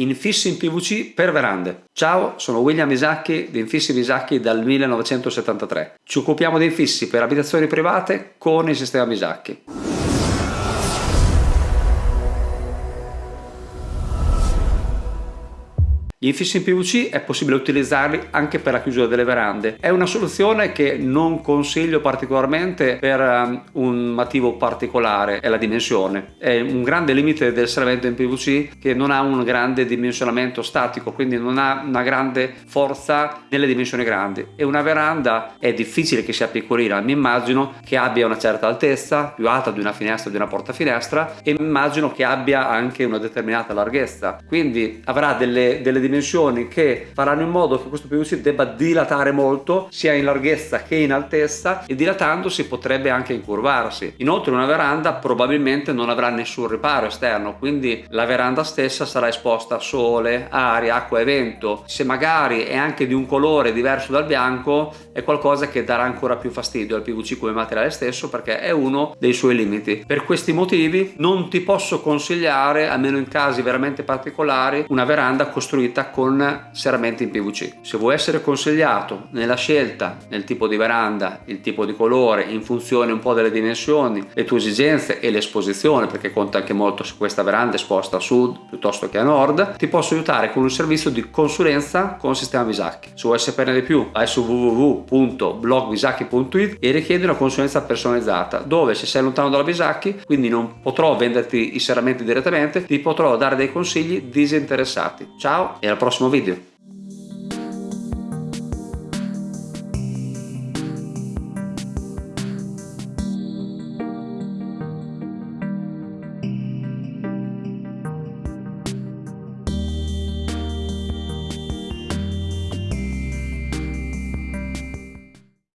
Infissi in PVC per verande. Ciao, sono William Isacchi di Infissi Visacchi dal 1973. Ci occupiamo di infissi per abitazioni private con il sistema Visacchi. Gli infissi in PVC è possibile utilizzarli anche per la chiusura delle verande. È una soluzione che non consiglio particolarmente per um, un motivo particolare, è la dimensione. È un grande limite del serramento in PVC che non ha un grande dimensionamento statico, quindi non ha una grande forza nelle dimensioni grandi. E una veranda è difficile che sia piccolina, mi immagino che abbia una certa altezza, più alta di una finestra, di una porta finestra, e immagino che abbia anche una determinata larghezza. Quindi avrà delle, delle dimensioni che faranno in modo che questo PVC debba dilatare molto sia in larghezza che in altezza e dilatandosi potrebbe anche incurvarsi. Inoltre una veranda probabilmente non avrà nessun riparo esterno quindi la veranda stessa sarà esposta a sole, aria, acqua e vento. Se magari è anche di un colore diverso dal bianco è qualcosa che darà ancora più fastidio al PVC come materiale stesso perché è uno dei suoi limiti. Per questi motivi non ti posso consigliare, almeno in casi veramente particolari, una veranda costruita fatta con serramenti in PVC. Se vuoi essere consigliato nella scelta nel tipo di veranda, il tipo di colore, in funzione un po' delle dimensioni, le tue esigenze e l'esposizione, perché conta anche molto se questa veranda è esposta a sud piuttosto che a nord, ti posso aiutare con un servizio di consulenza con sistema Visacchi. Se vuoi saperne di più vai su www.blogvisacchi.it e richiedi una consulenza personalizzata, dove se sei lontano dalla Visacchi, quindi non potrò venderti i serramenti direttamente, ti potrò dare dei consigli disinteressati. Ciao al prossimo video.